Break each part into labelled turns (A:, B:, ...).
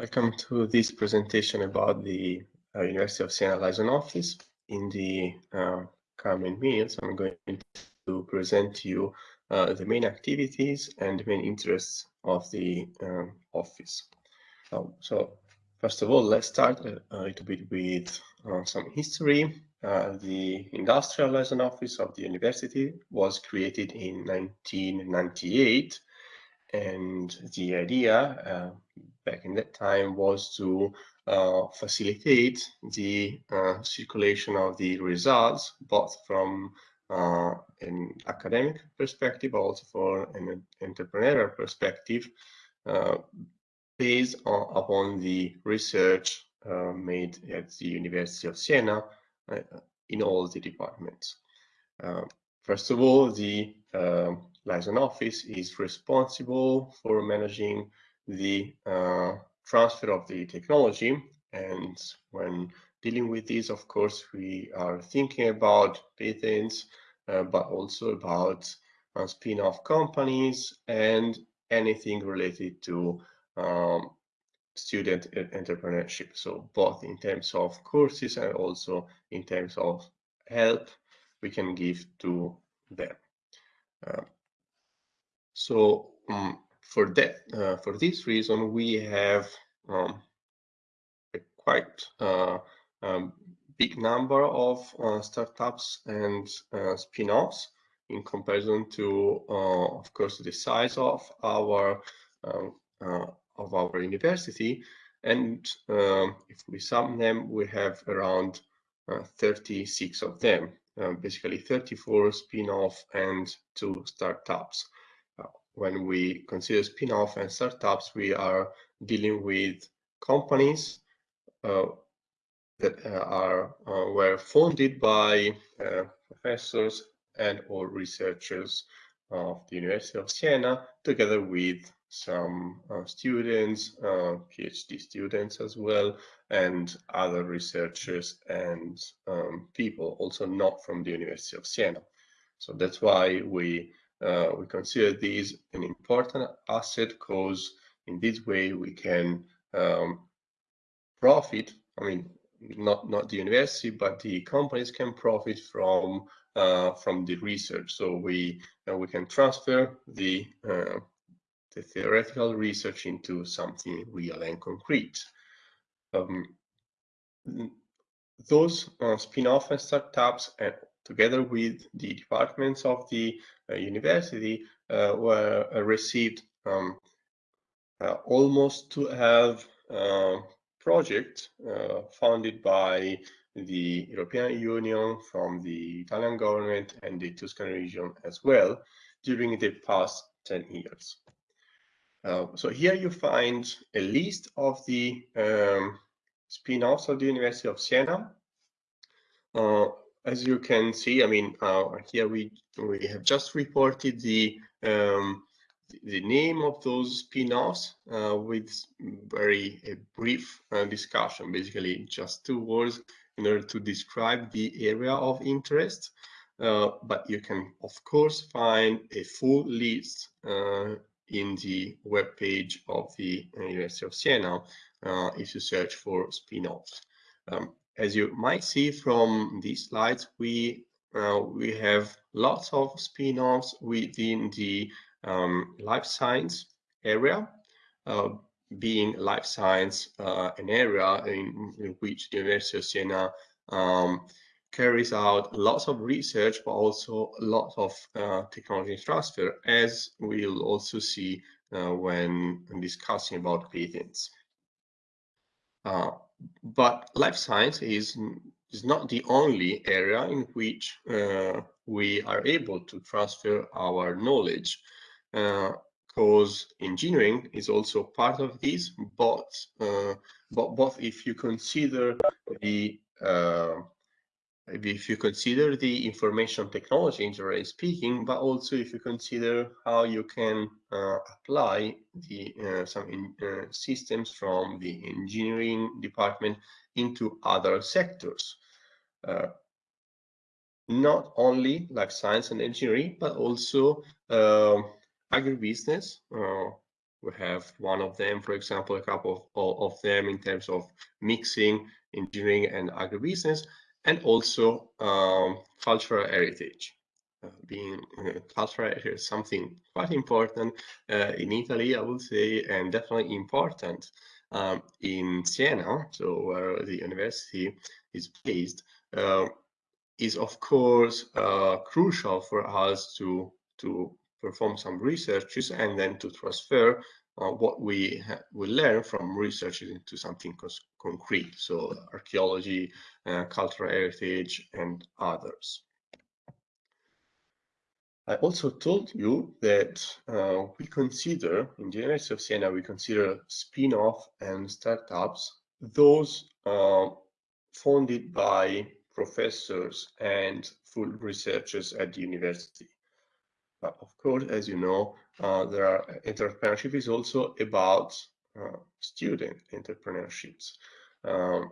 A: Welcome to this presentation about the uh, University of Siena Liaison Office. In the uh, coming minutes, I'm going to present to you uh, the main activities and main interests of the um, office. Um, so, first of all, let's start a, a little bit with uh, some history. Uh, the Industrial Liaison Office of the university was created in 1998 and the idea uh, back in that time was to uh, facilitate the uh, circulation of the results, both from uh, an academic perspective, also for an entrepreneurial perspective, uh, based on, upon the research uh, made at the University of Siena in all the departments. first of all, the liaison office is responsible for managing the uh, transfer of the technology. And when dealing with this, of course, we are thinking about patents, uh, but also about uh, spin-off companies and anything related to um, student entrepreneurship. So both in terms of courses and also in terms of help we can give to them. Uh, so um, for that, uh, for this reason, we have um, a quite uh, um, big number of uh, startups and uh, spin-offs in comparison to, uh, of course, the size of our um, of our university. And um, if we sum them, we have around 36 of them, basically 34 spin-off and two startups when we consider spin-off and startups, we are dealing with companies uh, that uh, are uh, were funded by uh, professors and or researchers of the University of Siena, together with some uh, students, uh, PhD students as well, and other researchers and um, people also not from the University of Siena. So that's why we uh, we consider these an important asset because in this way we can um, profit. I mean, not not the university, but the companies can profit from uh, from the research. So we uh, we can transfer the uh, the theoretical research into something real and concrete. Um, those uh, spin-off and startups and together with the departments of the university, uh, were uh, received um, almost to have project funded by the European Union, from the Italian government and the Tuscan region as well during the past 10 years. Uh, so here you find a list of the um, spin-offs of the University of Siena. Uh, as you can see, I mean, uh, here we we have just reported the um, the name of those spin-offs uh, with very a brief uh, discussion, basically just two words in order to describe the area of interest. Uh, but you can, of course, find a full list uh, in the web page of the University of Siena uh, if you search for spin-offs. Um, as you might see from these slides, we uh, we have lots of spin-offs within the um, life science area, uh, being life science uh, an area in, in, which the University of Siena um, carries out lots of research, but also lots of uh, technology transfer, as we'll also see uh, when discussing about patents. But life science is is not the only area in which uh, we are able to transfer our knowledge. Because uh, engineering is also part of this but uh, but both if you consider the uh, if you consider the information technology generally speaking, but also if you consider how you can uh, apply the uh, some in, uh, systems from the engineering department into other sectors. Uh, not only life science and engineering, but also uh, agribusiness, uh, we have one of them, for example, a couple of, of them in terms of mixing engineering and agribusiness, and also um, cultural heritage. Uh, being uh, cultural heritage is something quite important uh, in Italy, I would say, and definitely important um, in Siena, so where the university is based, uh, is of course uh, crucial for us to to perform some researches and then to transfer what we we learn from research into something concrete. So archaeology, uh, cultural heritage, and others. I also told you that uh, we consider, in the University of Siena, we consider spin-off and startups those uh, funded by professors and full researchers at the university. But of course, as you know, uh, there are entrepreneurship is also about uh, student entrepreneurships. Um,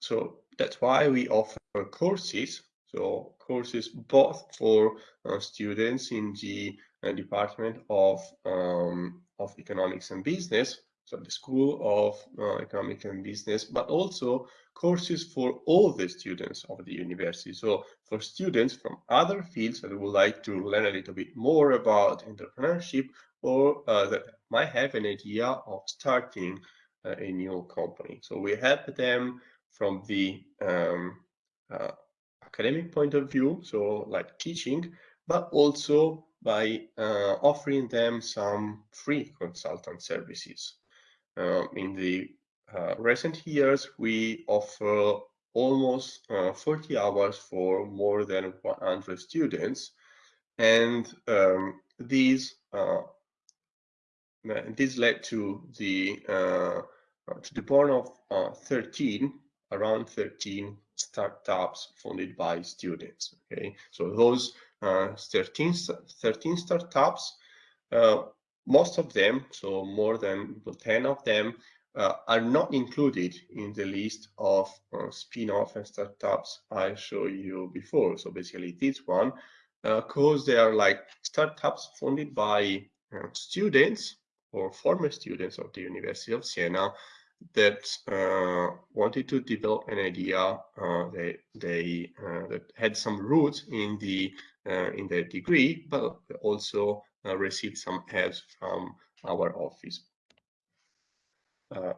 A: so that's why we offer courses. So courses both for uh, students in the uh, Department of um, of Economics and Business, so the School of uh, Economics and Business, but also courses for all the students of the university. So for students from other fields that would like to learn a little bit more about entrepreneurship or uh, that might have an idea of starting uh, a new company. So we help them from the um, uh, academic point of view, so like teaching, but also by uh, offering them some free consultant services. Uh, in the uh, recent years, we offer almost uh, 40 hours for more than 100 students. And um, these uh, this led to the uh, to the born of uh, 13 around 13 startups funded by students okay so those uh, 13 13 startups most of them so more than 10 of them uh, are not included in the list of uh, spin-off and startups I showed you before. So basically this one, because uh, they are like startups funded by uh, students or former students of the University of Siena that uh, wanted to develop an idea uh, they, they that had some roots in the in their degree, but also received some help from our office. Uh,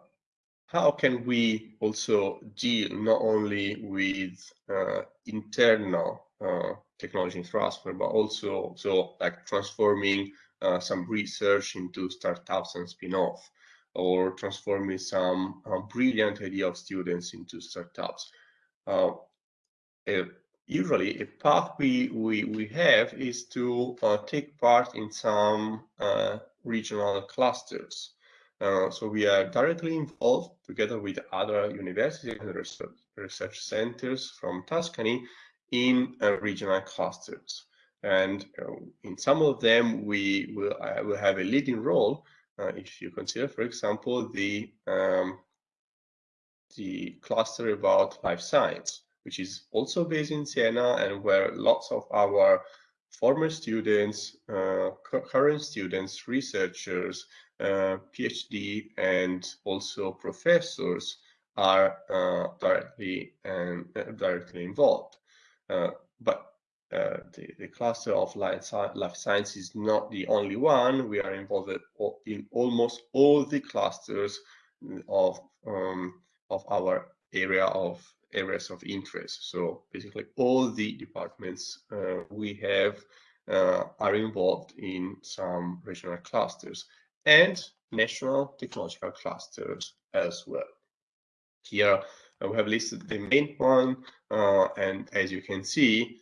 A: how can we also deal not only with uh, internal uh, technology transfer, but also so like transforming uh, some research into startups and spin-off, or transforming some uh, brilliant idea of students into startups. Uh, usually, a path we, we, we have is to take part in some regional clusters. Uh, so we are directly involved together with other universities and research, centers from Tuscany in uh, regional clusters. And uh, in some of them, we will, uh, will have a leading role. Uh, if you consider, for example, the, um, the cluster about life science, which is also based in Siena and where lots of our former students, current students, researchers, uh, PhD and also professors are uh, directly and uh, directly involved. Uh, but uh, the, the cluster of life, life science is not the only one. We are involved in almost all the clusters of um, of our area of areas of interest. So basically, all the departments uh, we have are involved in some regional clusters and national technological clusters as well. Here uh, we have listed the main one, uh, and as you can see,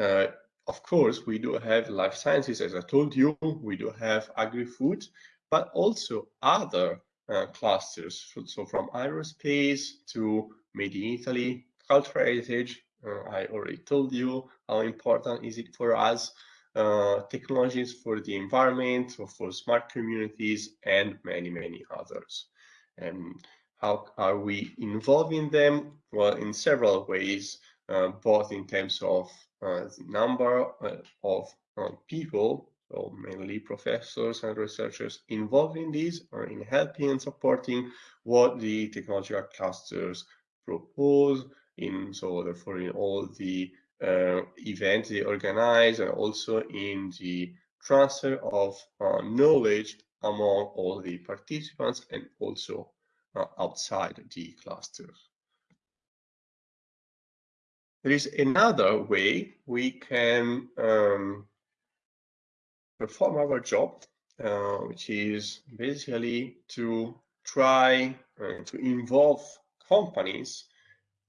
A: uh, of course, we do have life sciences, as I told you, we do have agri-food, but also other uh, clusters. So from aerospace to made in Italy, cultural heritage, uh, I already told you how important is it for us uh, technologies for the environment, or for smart communities, and many, many others. And how are we involving them? Well, in several ways, uh, both in terms of uh, the number uh, of uh, people or mainly professors and researchers involved in these or in helping and supporting what the technological clusters propose in so therefore in all the uh, events they organize and also in the transfer of uh, knowledge among all the participants and also uh, outside the clusters. There is another way we can um, perform our job, uh, which is basically to try uh, to involve companies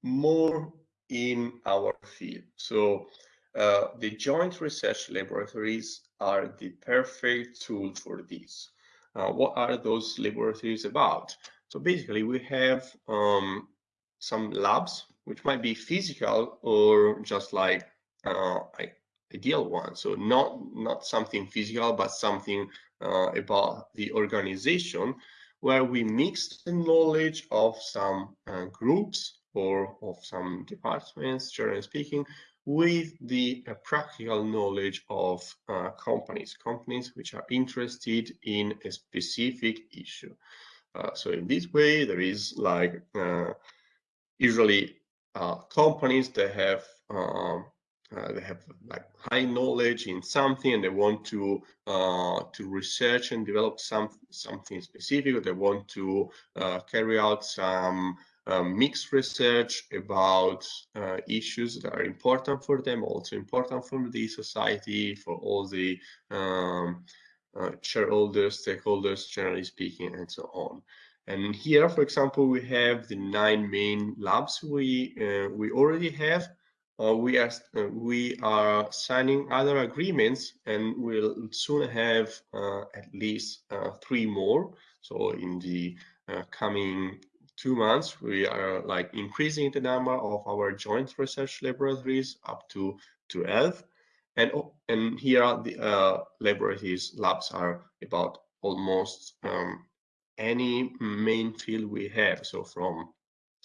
A: more in our field. So uh, the joint research laboratories are the perfect tool for this. Uh, what are those laboratories about? So basically we have um, some labs which might be physical or just like uh, ideal one. So not not something physical, but something uh, about the organization where we mix the knowledge of some uh, groups or of some departments, generally speaking, with the uh, practical knowledge of uh, companies, companies which are interested in a specific issue. Uh, so in this way, there is like uh, usually uh, companies that have um, uh, they have like high knowledge in something and they want to uh, to research and develop some something specific or they want to uh, carry out some um, mixed research about uh, issues that are important for them also important for the society for all the um, uh, shareholders stakeholders generally speaking and so on and here, for example, we have the nine main labs we uh, we already have. Uh, we are uh, we are signing other agreements, and we'll soon have uh, at least uh, three more. So in the uh, coming two months, we are like increasing the number of our joint research laboratories up to 12. And, and here the laboratories labs are about almost um, any main field we have. So from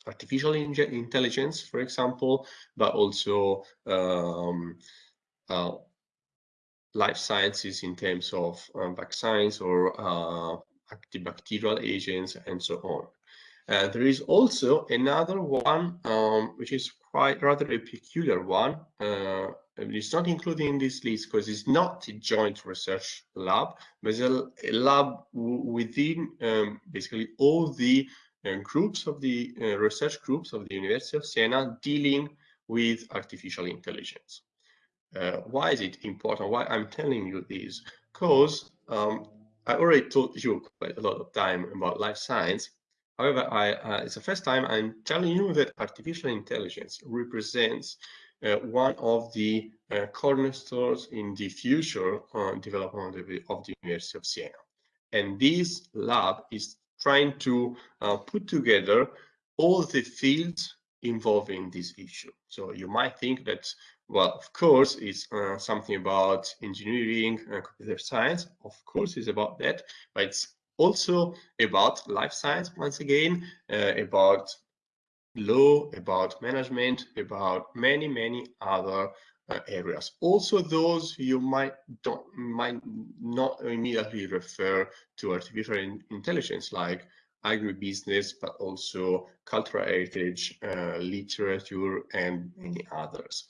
A: artificial intelligence, for example, but also um, uh, life sciences in terms of um, vaccines or uh, antibacterial agents and so on. There is also another one, um, which is quite rather a peculiar one, uh, it's not included in this list because it's not a joint research lab, but it's a, a lab within um, basically all the groups of the uh, research groups of the University of Siena dealing with artificial intelligence. Uh, why is it important? Why I'm telling you this? Because um, I already told you quite a lot of time about life science. However, I, uh, it's the first time I'm telling you that artificial intelligence represents uh, one of the uh, cornerstones in the future uh, development of the, of the University of Siena. And this lab is trying to put together all the fields involving this issue. So you might think that, well, of course, it's uh, something about engineering and computer science. Of course, it's about that, but it's also about life science, once again, uh, about law, about management, about many, many other uh, areas. Also, those you might don't might not immediately refer to artificial in intelligence, like agribusiness, but also cultural heritage, uh, literature, and many others.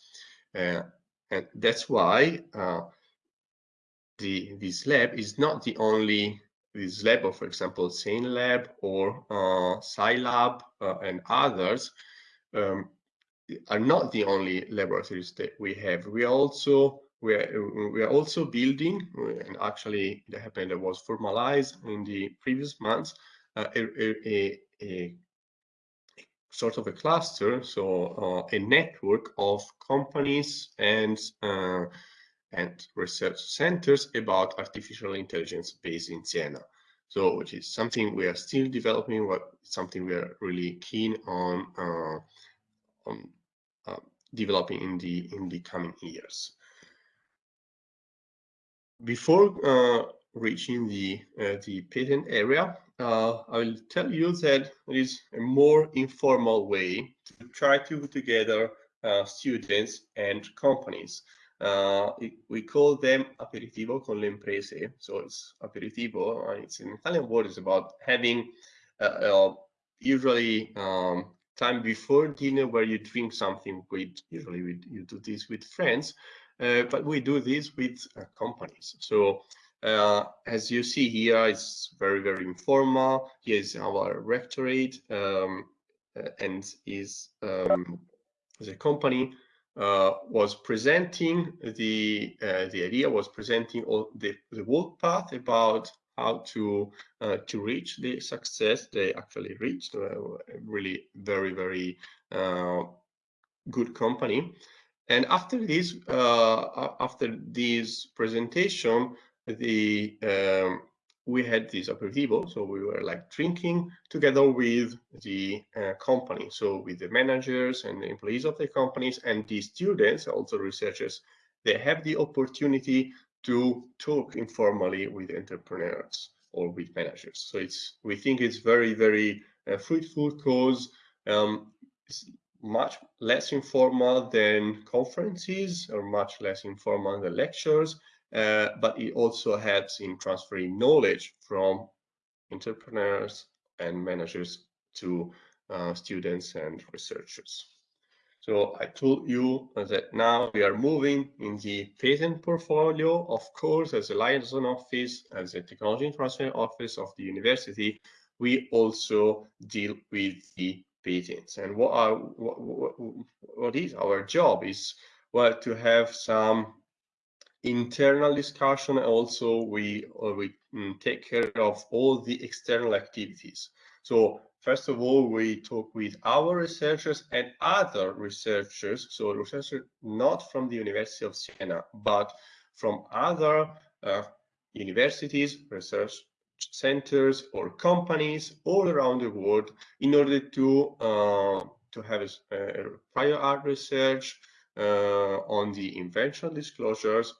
A: Uh, and that's why uh, the this lab is not the only this lab, or for example, SaneLab or uh, SciLab uh, and others, um, are not the only laboratories that we have. We are also we are, we are also building, and actually it happened that was formalized in the previous months, uh, a, a, a, sort of a cluster, so uh, a network of companies and uh, and research centers about artificial intelligence based in Siena. So, which is something we are still developing, what something we are really keen on uh, on developing in the in the coming years. Before uh, reaching the uh, the patent area, uh, I will tell you that there is a more informal way to try to put together uh, students and companies uh, we call them aperitivo con le imprese. So it's aperitivo, uh, it's an Italian word, it's about having usually um, time before dinner where you drink something with, usually we, you do this with friends, uh, but we do this with uh, companies. So uh, as you see here, it's very, very informal. Here's our rectorate um, and is um, the company uh, was presenting the uh, the idea was presenting all the the work path about how to uh, to reach the success they actually reached uh, really very very uh, good company. And after this uh, after this presentation the um, we had this aperitivo, so we were like drinking together with the uh, company, so with the managers and the employees of the companies and the students, also researchers, they have the opportunity to talk informally with entrepreneurs or with managers. So it's we think it's very very uh, fruitful because um, it's much less informal than conferences or much less informal than lectures uh, but it also helps in transferring knowledge from entrepreneurs and managers to uh, students and researchers. So I told you that now we are moving in the patent portfolio, of course, as a liaison office, as a technology transfer office of the university, we also deal with the patents. And what, are, what, what, what is our job is, well, to have some internal discussion also we we mm, take care of all the external activities so first of all we talk with our researchers and other researchers so researchers not from the university of siena but from other uh, universities research centers or companies all around the world in order to uh, to have a, a prior art research uh, on the invention disclosures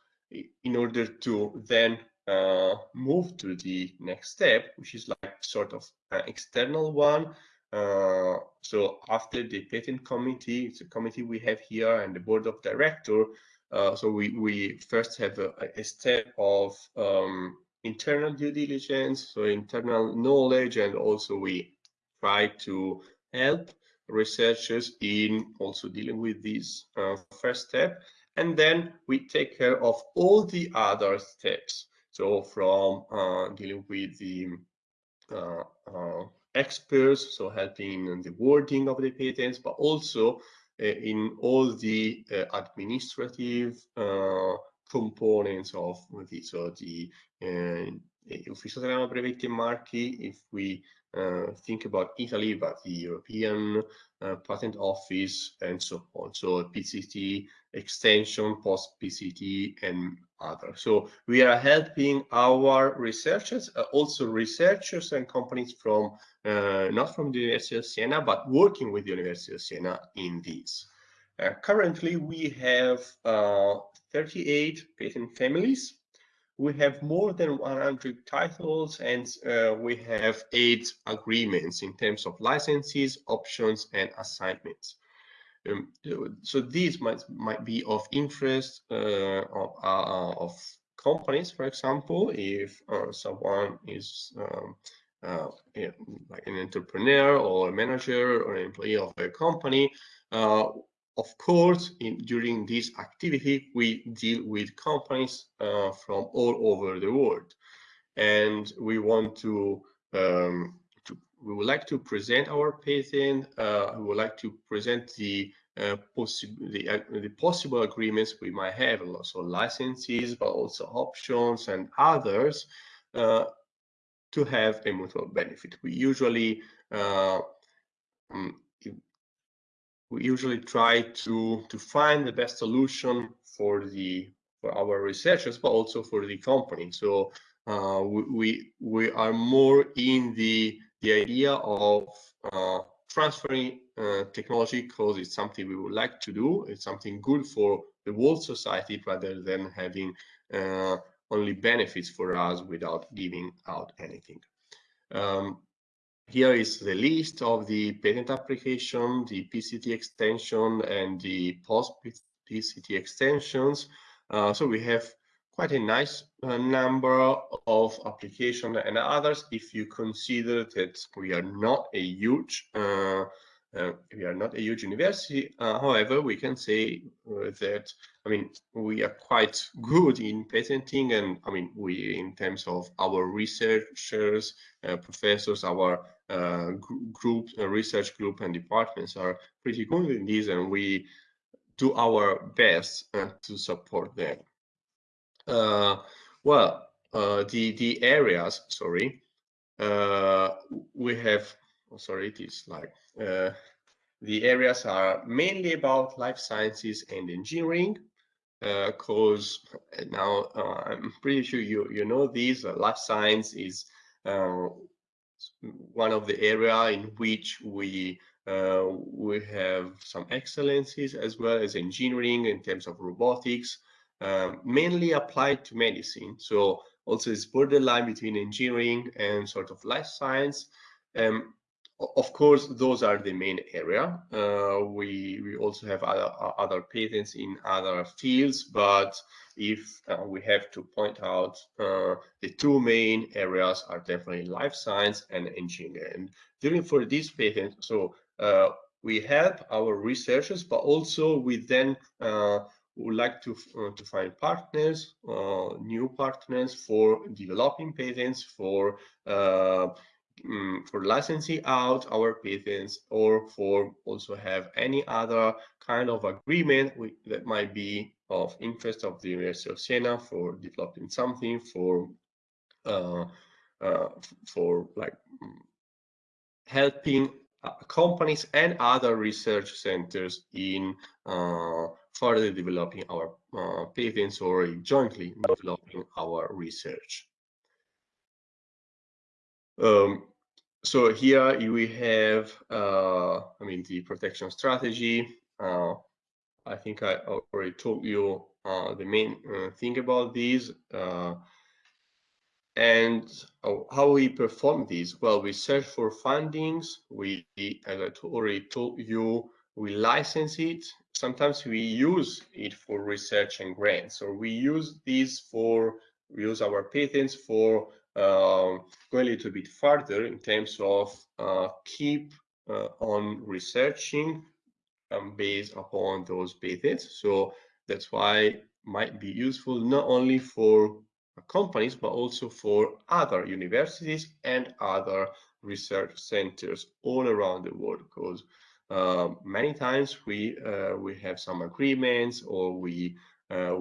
A: in order to then uh, move to the next step, which is like sort of an external one. Uh, so after the patent committee, it's a committee we have here and the board of director. Uh, so we, we first have a, a step of um, internal due diligence, so internal knowledge, and also we try to help researchers in also dealing with this uh, first step and then we take care of all the other steps. So from uh, dealing with the uh, uh, experts, so helping in the wording of the patents, but also uh, in all the uh, administrative uh, components of this. So the Ufficio Italiano Brevetti Marchi, if we uh, think about Italy, but the European uh, Patent Office and so on. So PCT extension, post PCT, and other. So we are helping our researchers, uh, also researchers and companies from uh, not from the University of Siena, but working with the University of Siena in this. Uh, currently, we have uh, 38 patent families we have more than 100 titles and uh, we have eight agreements in terms of licenses, options, and assignments. Um, so these might might be of interest uh, of, uh, of, companies, for example, if uh, someone is um, uh, like an entrepreneur or a manager or an employee of a company uh, of course, in, during this activity, we deal with companies uh, from all over the world. And we want to, um, to we would like to present our patent. Uh, we would like to present the uh, possible the, uh, the, possible agreements we might have, also licenses, but also options and others uh, to have a mutual benefit. We usually um, we usually try to to find the best solution for the for our researchers, but also for the company. So uh, we we are more in the the idea of uh, transferring uh, technology because it's something we would like to do. It's something good for the whole society rather than having uh, only benefits for us without giving out anything. Um, here is the list of the patent application, the PCT extension, and the post-PCT extensions. Uh, so we have quite a nice uh, number of applications and others if you consider that we are not a huge uh, uh, we are not a huge university. Uh, however, we can say uh, that I mean we are quite good in patenting, and I mean we in terms of our researchers, uh, professors, our group, research group, and departments are pretty good in this, and we do our best to support them. Well, the the areas, sorry, we have oh, sorry, it is like uh, the areas are mainly about life sciences and engineering, because uh, now uh, I'm pretty sure you you know these. Uh, life science is uh, one of the area in which we uh, we have some excellencies as well as engineering in terms of robotics, um, mainly applied to medicine. So also it's borderline between engineering and sort of life science. Um, of course, those are the main area. Uh, we we also have other other patents in other fields, but if uh, we have to point out uh, the two main areas are definitely life science and engineering. And during for these patents, so uh, we help our researchers, but also we then uh, would like to uh, to find partners, new partners for developing patents for um, for licensing out our patents or for also have any other kind of agreement with, that might be of interest of the University of Siena for developing something for uh, uh, for like helping uh, companies and other research centers in uh, further developing our uh, patents or jointly developing our research. Um, so here we have, uh, I mean, the protection strategy. Uh, I think I already told you uh, the main uh, thing about these. Uh, and how we perform these? Well, we search for fundings. We, as I already told you, we license it. Sometimes we use it for research and grants, or we use these for, we use our patents for um, go a little bit further in terms of uh, keep uh, on researching um, based upon those patents. So that's why might be useful not only for companies, but also for other universities and other research centers all around the world. Because uh, many times we uh, we have some agreements or we uh,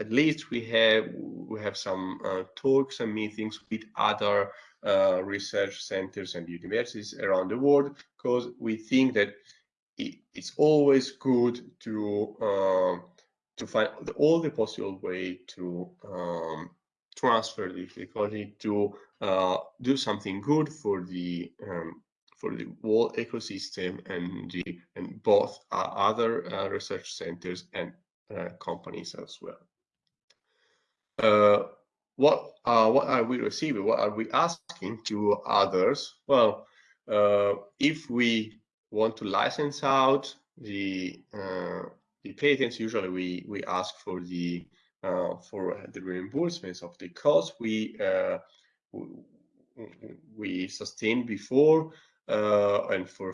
A: at least we have we have some uh, talks and meetings with other uh, research centers and universities around the world because we think that it, it's always good to uh, to find all the possible way to um, transfer the difficulty to do something good for the um, for the whole ecosystem and the and both uh, other uh, research centers and companies as well. Uh, what uh, what are we receiving? What are we asking to others? Well, uh, if we want to license out the uh, the patents, usually we we ask for the uh, for the reimbursements of the cost we uh, we sustained before uh, and for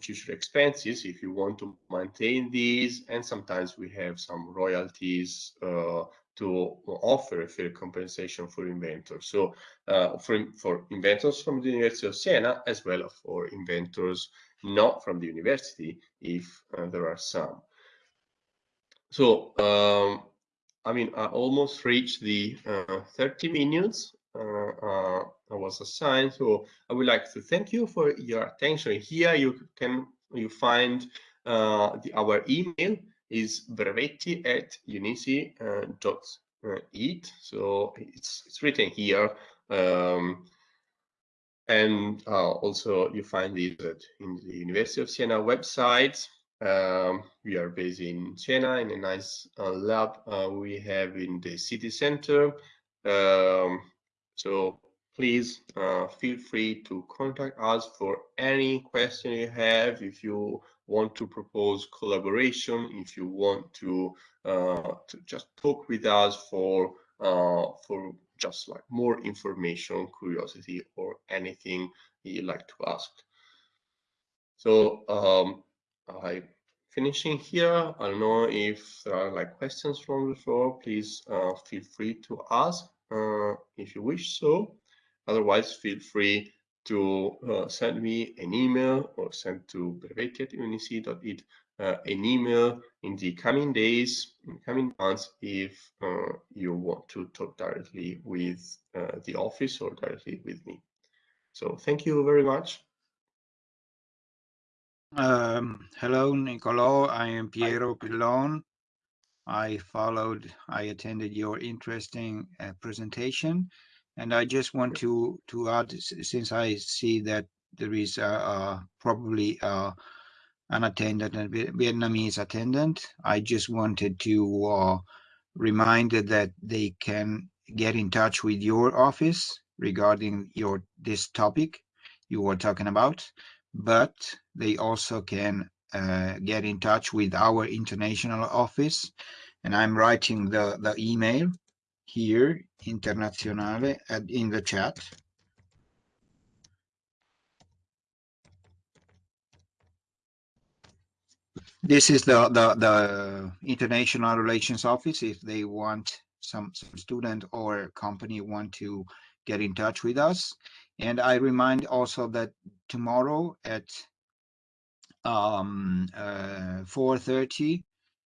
A: future expenses if you want to maintain these and sometimes we have some royalties uh, to offer a fair compensation for inventors. So uh, for, for inventors from the University of Siena, as well as for inventors not from the university, if uh, there are some. So, um, I mean, I almost reached the uh, 30 minutes uh, uh, I was assigned. So I would like to thank you for your attention. Here you can you find uh, the, our email is brevetti at unisi.it. Uh, so it's, it's written here. Um, and uh, also you find it in the University of Siena website. Um, we are based in Siena in a nice uh, lab uh, we have in the city center. Um, so please uh, feel free to contact us for any question you have. If you want to propose collaboration, if you want to, uh, to just talk with us for uh, for just like more information, curiosity, or anything you'd like to ask. So um, I finishing here. I don't know if there are like questions from the floor. Please uh, feel free to ask uh, if you wish so. Otherwise, feel free to uh, send me an email or send to brevetti@unisi.it uh, an email in the coming days, in coming months, if uh, you want to talk directly with uh, the office or directly with me. So thank you very much.
B: Um, hello, Nicolo. I am Piero Pillon. I followed, I attended your interesting uh, presentation, and I just want to to add, since I see that there is uh, uh, probably uh, an attendant, a Vietnamese attendant, I just wanted to uh, remind that they can get in touch with your office regarding your this topic you were talking about but they also can Uh, get in touch with our international office. And I'm writing the, the email here, internazionale, in the chat. This is the, the, the International Relations Office. If they want some, some student or company want to get in touch with us. And I remind also that tomorrow at um, uh, 4.30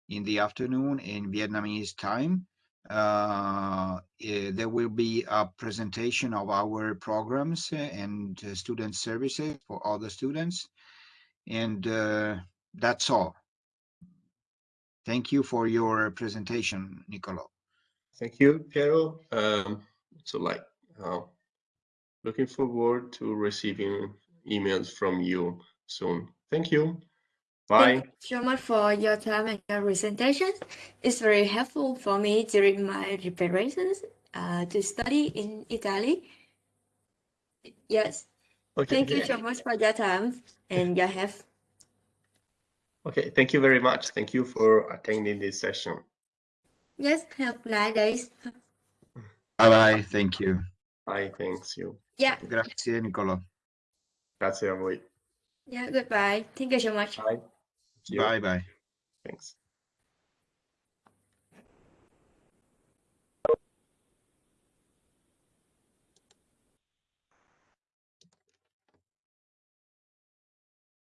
B: in the afternoon in Vietnamese time, uh, eh, there will be a presentation of our programs and uh, student services for all the students. And uh, that's all. Thank you for your presentation, Nicolo.
A: Thank you, Piero. Um, so like, uh, looking forward to receiving emails from you soon. Thank you. Bye.
C: Thank you so much for your time and your presentation. It's very helpful for me during my preparations uh, to study in Italy. Yes.
A: Okay.
C: Thank you so much for your time and your help.
A: Okay, thank you very much. Thank you for attending this session.
C: Yes, have a nice days.
B: Bye-bye. Thank you.
A: Bye, thanks you.
C: Yeah,
B: Grazie, Nicolo.
A: Grazie a voi.
C: Yeah, goodbye. Thank you so much.
A: Bye.
B: Bye-bye.
A: Thanks.